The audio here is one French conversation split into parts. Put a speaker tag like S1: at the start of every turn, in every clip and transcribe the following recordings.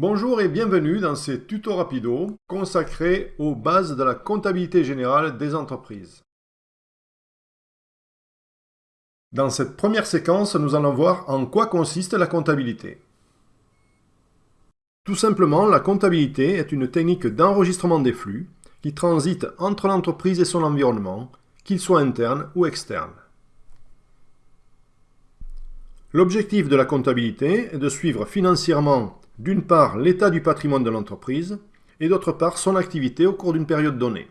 S1: Bonjour et bienvenue dans ces tutos rapido consacrés aux bases de la comptabilité générale des entreprises. Dans cette première séquence, nous allons voir en quoi consiste la comptabilité. Tout simplement, la comptabilité est une technique d'enregistrement des flux qui transite entre l'entreprise et son environnement, qu'il soit interne ou externe. L'objectif de la comptabilité est de suivre financièrement d'une part l'état du patrimoine de l'entreprise et d'autre part son activité au cours d'une période donnée.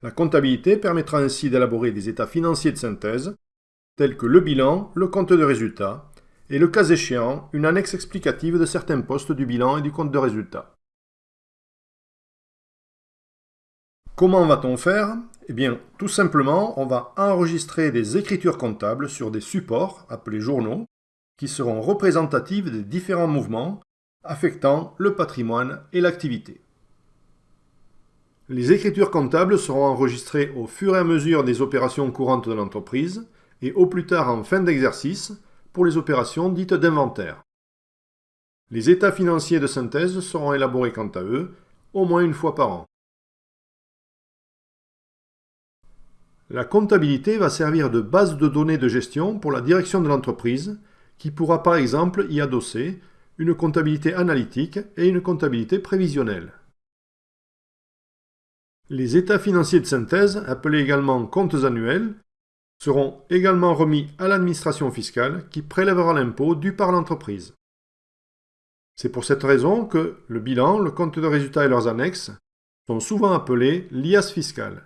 S1: La comptabilité permettra ainsi d'élaborer des états financiers de synthèse, tels que le bilan, le compte de résultat, et le cas échéant, une annexe explicative de certains postes du bilan et du compte de résultat. Comment va-t-on faire? Eh bien, tout simplement, on va enregistrer des écritures comptables sur des supports, appelés journaux, qui seront représentatives des différents mouvements affectant le patrimoine et l'activité. Les écritures comptables seront enregistrées au fur et à mesure des opérations courantes de l'entreprise et au plus tard en fin d'exercice pour les opérations dites d'inventaire. Les états financiers de synthèse seront élaborés quant à eux au moins une fois par an. La comptabilité va servir de base de données de gestion pour la direction de l'entreprise qui pourra par exemple y adosser une comptabilité analytique et une comptabilité prévisionnelle. Les états financiers de synthèse, appelés également comptes annuels, seront également remis à l'administration fiscale qui prélèvera l'impôt dû par l'entreprise. C'est pour cette raison que le bilan, le compte de résultat et leurs annexes sont souvent appelés l'IAS fiscal.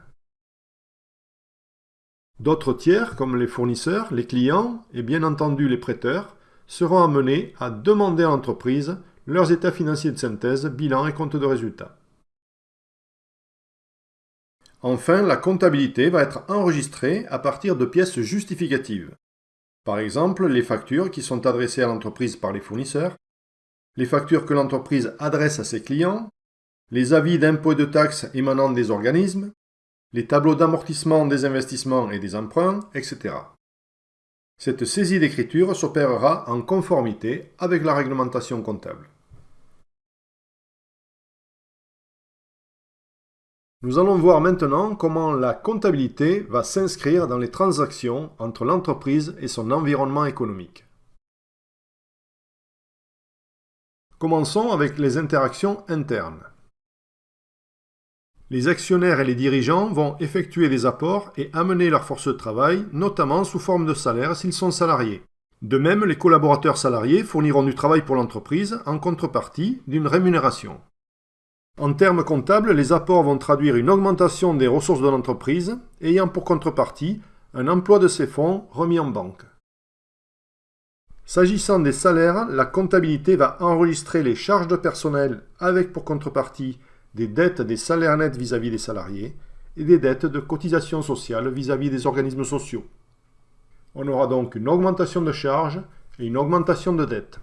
S1: D'autres tiers, comme les fournisseurs, les clients et bien entendu les prêteurs, seront amenés à demander à l'entreprise leurs états financiers de synthèse, bilan et compte de résultat. Enfin, la comptabilité va être enregistrée à partir de pièces justificatives. Par exemple, les factures qui sont adressées à l'entreprise par les fournisseurs, les factures que l'entreprise adresse à ses clients, les avis d'impôts et de taxes émanant des organismes, les tableaux d'amortissement des investissements et des emprunts, etc. Cette saisie d'écriture s'opérera en conformité avec la réglementation comptable. Nous allons voir maintenant comment la comptabilité va s'inscrire dans les transactions entre l'entreprise et son environnement économique. Commençons avec les interactions internes. Les actionnaires et les dirigeants vont effectuer des apports et amener leur force de travail, notamment sous forme de salaire s'ils sont salariés. De même, les collaborateurs salariés fourniront du travail pour l'entreprise en contrepartie d'une rémunération. En termes comptables, les apports vont traduire une augmentation des ressources de l'entreprise ayant pour contrepartie un emploi de ces fonds remis en banque. S'agissant des salaires, la comptabilité va enregistrer les charges de personnel avec pour contrepartie des dettes des salaires nets vis-à-vis des salariés et des dettes de cotisation sociale vis-à-vis des organismes sociaux. On aura donc une augmentation de charges et une augmentation de dettes.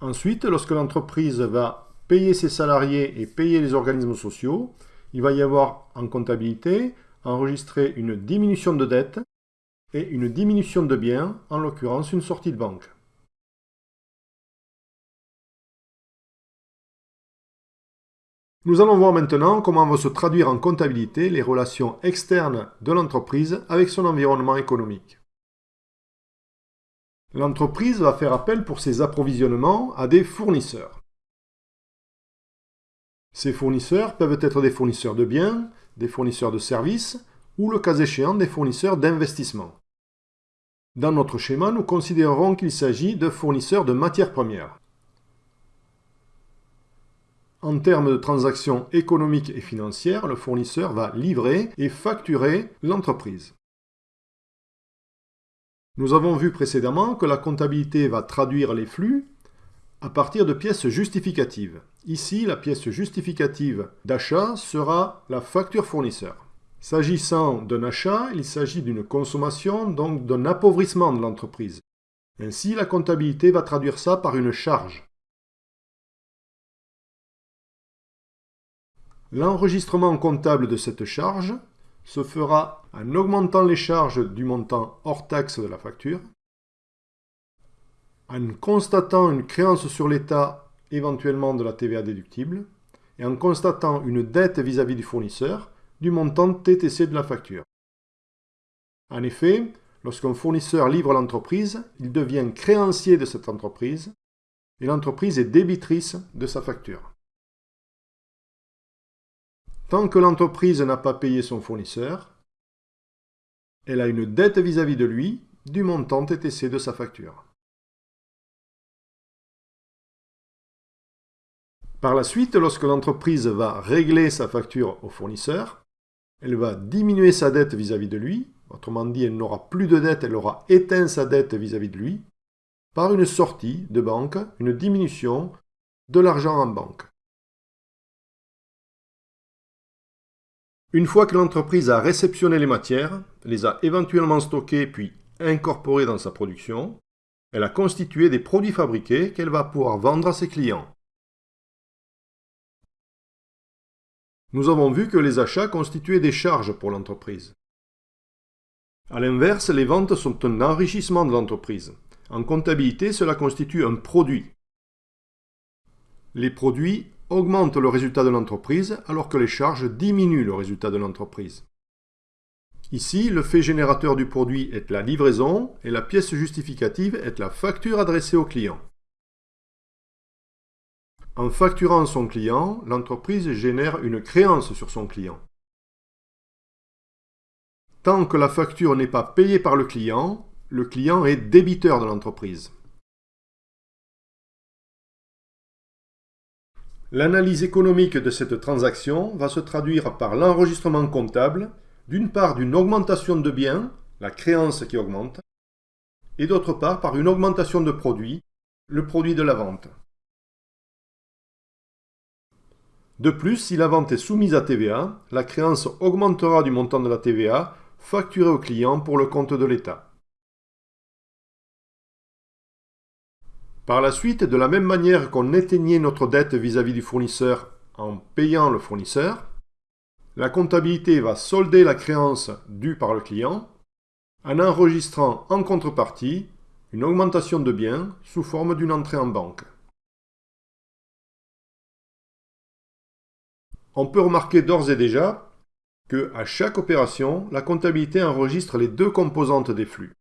S1: Ensuite, lorsque l'entreprise va payer ses salariés et payer les organismes sociaux, il va y avoir en comptabilité enregistré une diminution de dettes et une diminution de biens, en l'occurrence une sortie de banque. Nous allons voir maintenant comment vont se traduire en comptabilité les relations externes de l'entreprise avec son environnement économique. L'entreprise va faire appel pour ses approvisionnements à des fournisseurs. Ces fournisseurs peuvent être des fournisseurs de biens, des fournisseurs de services ou le cas échéant des fournisseurs d'investissement. Dans notre schéma, nous considérerons qu'il s'agit de fournisseurs de matières premières. En termes de transactions économiques et financières, le fournisseur va livrer et facturer l'entreprise. Nous avons vu précédemment que la comptabilité va traduire les flux à partir de pièces justificatives. Ici, la pièce justificative d'achat sera la facture fournisseur. S'agissant d'un achat, il s'agit d'une consommation, donc d'un appauvrissement de l'entreprise. Ainsi, la comptabilité va traduire ça par une charge. L'enregistrement comptable de cette charge se fera en augmentant les charges du montant hors taxe de la facture, en constatant une créance sur l'État éventuellement de la TVA déductible et en constatant une dette vis-à-vis du fournisseur du montant TTC de la facture. En effet, lorsqu'un fournisseur livre l'entreprise, il devient créancier de cette entreprise et l'entreprise est débitrice de sa facture. Tant que l'entreprise n'a pas payé son fournisseur, elle a une dette vis-à-vis de lui du montant TTC de sa facture. Par la suite, lorsque l'entreprise va régler sa facture au fournisseur, elle va diminuer sa dette vis-à-vis de lui, autrement dit, elle n'aura plus de dette, elle aura éteint sa dette vis-à-vis -vis de lui, par une sortie de banque, une diminution de l'argent en banque. Une fois que l'entreprise a réceptionné les matières, les a éventuellement stockées puis incorporées dans sa production, elle a constitué des produits fabriqués qu'elle va pouvoir vendre à ses clients. Nous avons vu que les achats constituaient des charges pour l'entreprise. A l'inverse, les ventes sont un enrichissement de l'entreprise. En comptabilité, cela constitue un produit. Les produits augmente le résultat de l'entreprise alors que les charges diminuent le résultat de l'entreprise. Ici, le fait générateur du produit est la livraison et la pièce justificative est la facture adressée au client. En facturant son client, l'entreprise génère une créance sur son client. Tant que la facture n'est pas payée par le client, le client est débiteur de l'entreprise. L'analyse économique de cette transaction va se traduire par l'enregistrement comptable, d'une part d'une augmentation de biens, la créance qui augmente, et d'autre part par une augmentation de produits, le produit de la vente. De plus, si la vente est soumise à TVA, la créance augmentera du montant de la TVA facturée au client pour le compte de l'État. Par la suite, de la même manière qu'on éteignait notre dette vis-à-vis du fournisseur en payant le fournisseur, la comptabilité va solder la créance due par le client en enregistrant en contrepartie une augmentation de biens sous forme d'une entrée en banque. On peut remarquer d'ores et déjà que, à chaque opération, la comptabilité enregistre les deux composantes des flux.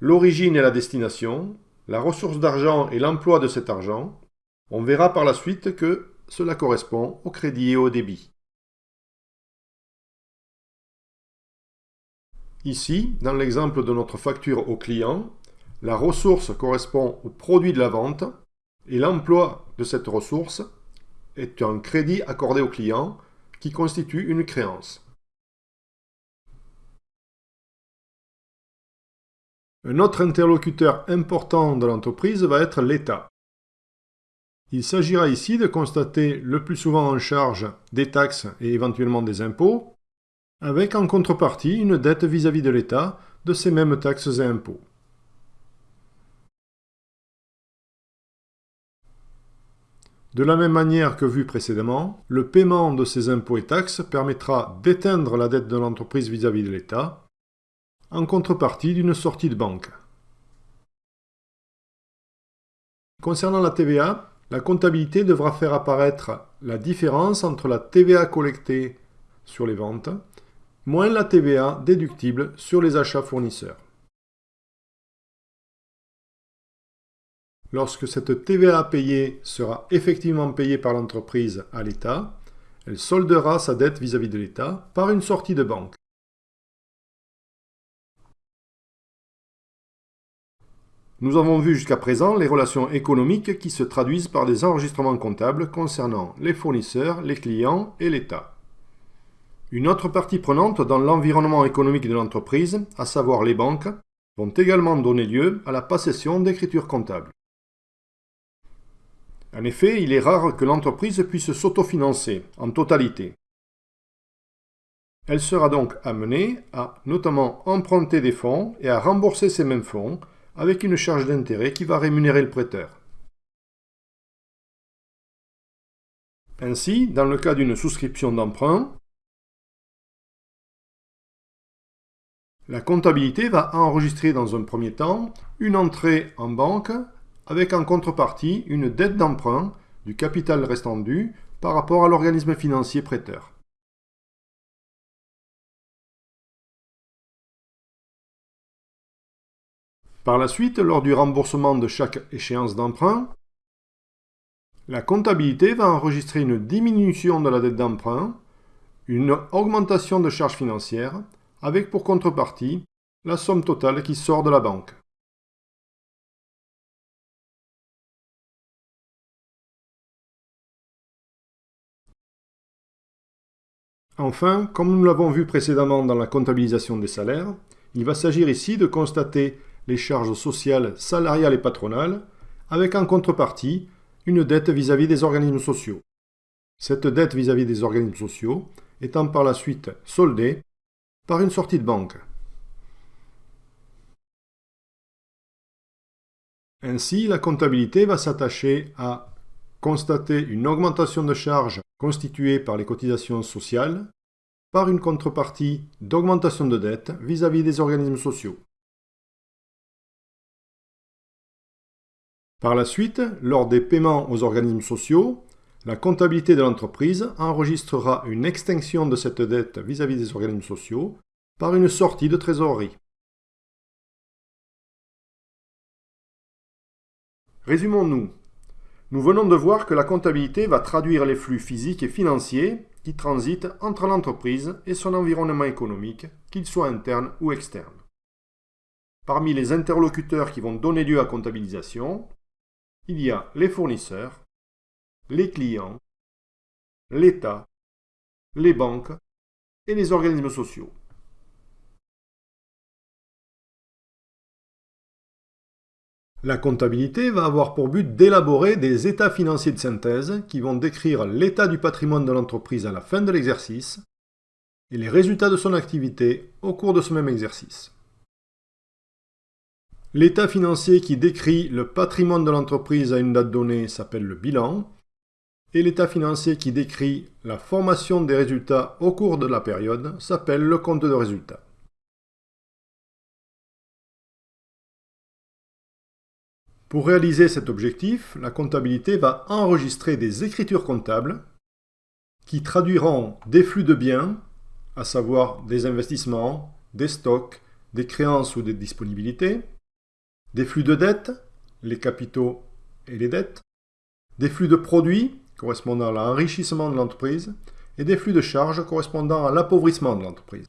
S1: L'origine et la destination, la ressource d'argent et l'emploi de cet argent, on verra par la suite que cela correspond au crédit et au débit. Ici, dans l'exemple de notre facture au client, la ressource correspond au produit de la vente et l'emploi de cette ressource est un crédit accordé au client qui constitue une créance. Un autre interlocuteur important de l'entreprise va être l'État. Il s'agira ici de constater le plus souvent en charge des taxes et éventuellement des impôts, avec en contrepartie une dette vis-à-vis de l'État de ces mêmes taxes et impôts. De la même manière que vu précédemment, le paiement de ces impôts et taxes permettra d'éteindre la dette de l'entreprise vis-à-vis de l'État en contrepartie d'une sortie de banque. Concernant la TVA, la comptabilité devra faire apparaître la différence entre la TVA collectée sur les ventes moins la TVA déductible sur les achats fournisseurs. Lorsque cette TVA payée sera effectivement payée par l'entreprise à l'État, elle soldera sa dette vis-à-vis -vis de l'État par une sortie de banque. Nous avons vu jusqu'à présent les relations économiques qui se traduisent par des enregistrements comptables concernant les fournisseurs, les clients et l'État. Une autre partie prenante dans l'environnement économique de l'entreprise, à savoir les banques, vont également donner lieu à la possession d'écritures comptables. En effet, il est rare que l'entreprise puisse s'autofinancer en totalité. Elle sera donc amenée à notamment emprunter des fonds et à rembourser ces mêmes fonds avec une charge d'intérêt qui va rémunérer le prêteur. Ainsi, dans le cas d'une souscription d'emprunt, La comptabilité va enregistrer dans un premier temps une entrée en banque avec en contrepartie une dette d'emprunt du capital restant dû par rapport à l'organisme financier prêteur. Par la suite, lors du remboursement de chaque échéance d'emprunt, la comptabilité va enregistrer une diminution de la dette d'emprunt, une augmentation de charges financières, avec pour contrepartie la somme totale qui sort de la banque. Enfin, comme nous l'avons vu précédemment dans la comptabilisation des salaires, il va s'agir ici de constater les charges sociales, salariales et patronales, avec en contrepartie une dette vis-à-vis des organismes sociaux. Cette dette vis-à-vis -vis des organismes sociaux étant par la suite soldée par une sortie de banque. Ainsi, la comptabilité va s'attacher à constater une augmentation de charges constituée par les cotisations sociales par une contrepartie d'augmentation de dette vis-à-vis des organismes sociaux. Par la suite, lors des paiements aux organismes sociaux, la comptabilité de l'entreprise enregistrera une extinction de cette dette vis-à-vis des organismes sociaux par une sortie de trésorerie. Résumons-nous. Nous venons de voir que la comptabilité va traduire les flux physiques et financiers qui transitent entre l'entreprise et son environnement économique, qu'il soit interne ou externe. Parmi les interlocuteurs qui vont donner lieu à comptabilisation, il y a les fournisseurs, les clients, l'État, les banques et les organismes sociaux. La comptabilité va avoir pour but d'élaborer des états financiers de synthèse qui vont décrire l'état du patrimoine de l'entreprise à la fin de l'exercice et les résultats de son activité au cours de ce même exercice. L'état financier qui décrit le patrimoine de l'entreprise à une date donnée s'appelle le bilan, et l'état financier qui décrit la formation des résultats au cours de la période s'appelle le compte de résultats. Pour réaliser cet objectif, la comptabilité va enregistrer des écritures comptables qui traduiront des flux de biens, à savoir des investissements, des stocks, des créances ou des disponibilités, des flux de dettes, les capitaux et les dettes, des flux de produits correspondant à l'enrichissement de l'entreprise et des flux de charges correspondant à l'appauvrissement de l'entreprise.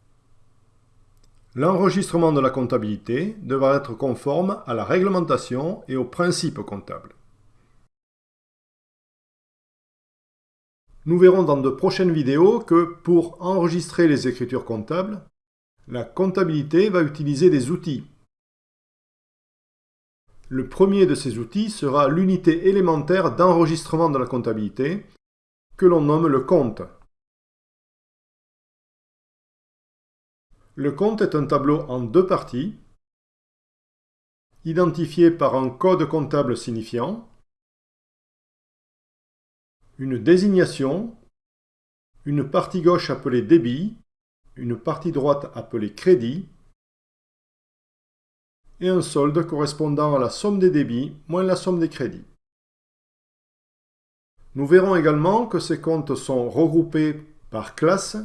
S1: L'enregistrement de la comptabilité devra être conforme à la réglementation et aux principes comptables. Nous verrons dans de prochaines vidéos que pour enregistrer les écritures comptables, la comptabilité va utiliser des outils. Le premier de ces outils sera l'unité élémentaire d'enregistrement de la comptabilité, que l'on nomme le compte. Le compte est un tableau en deux parties, identifié par un code comptable signifiant, une désignation, une partie gauche appelée débit, une partie droite appelée crédit, et un solde correspondant à la somme des débits moins la somme des crédits. Nous verrons également que ces comptes sont regroupés par classe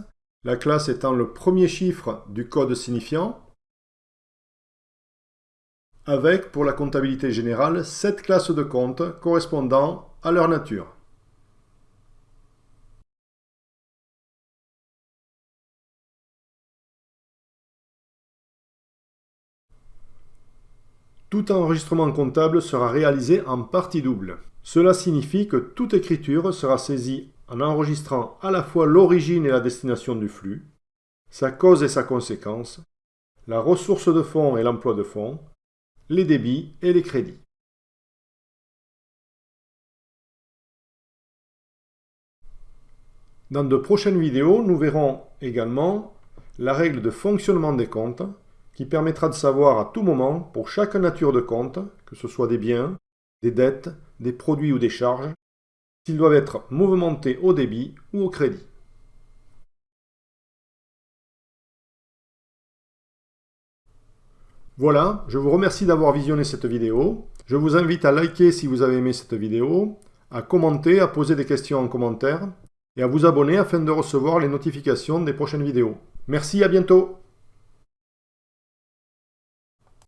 S1: la classe étant le premier chiffre du code signifiant, avec, pour la comptabilité générale, sept classes de comptes correspondant à leur nature. Tout enregistrement comptable sera réalisé en partie double. Cela signifie que toute écriture sera saisie en enregistrant à la fois l'origine et la destination du flux, sa cause et sa conséquence, la ressource de fonds et l'emploi de fonds, les débits et les crédits. Dans de prochaines vidéos, nous verrons également la règle de fonctionnement des comptes qui permettra de savoir à tout moment, pour chaque nature de compte, que ce soit des biens, des dettes, des produits ou des charges, s'ils doivent être mouvementés au débit ou au crédit. Voilà, je vous remercie d'avoir visionné cette vidéo. Je vous invite à liker si vous avez aimé cette vidéo, à commenter, à poser des questions en commentaire et à vous abonner afin de recevoir les notifications des prochaines vidéos. Merci, à bientôt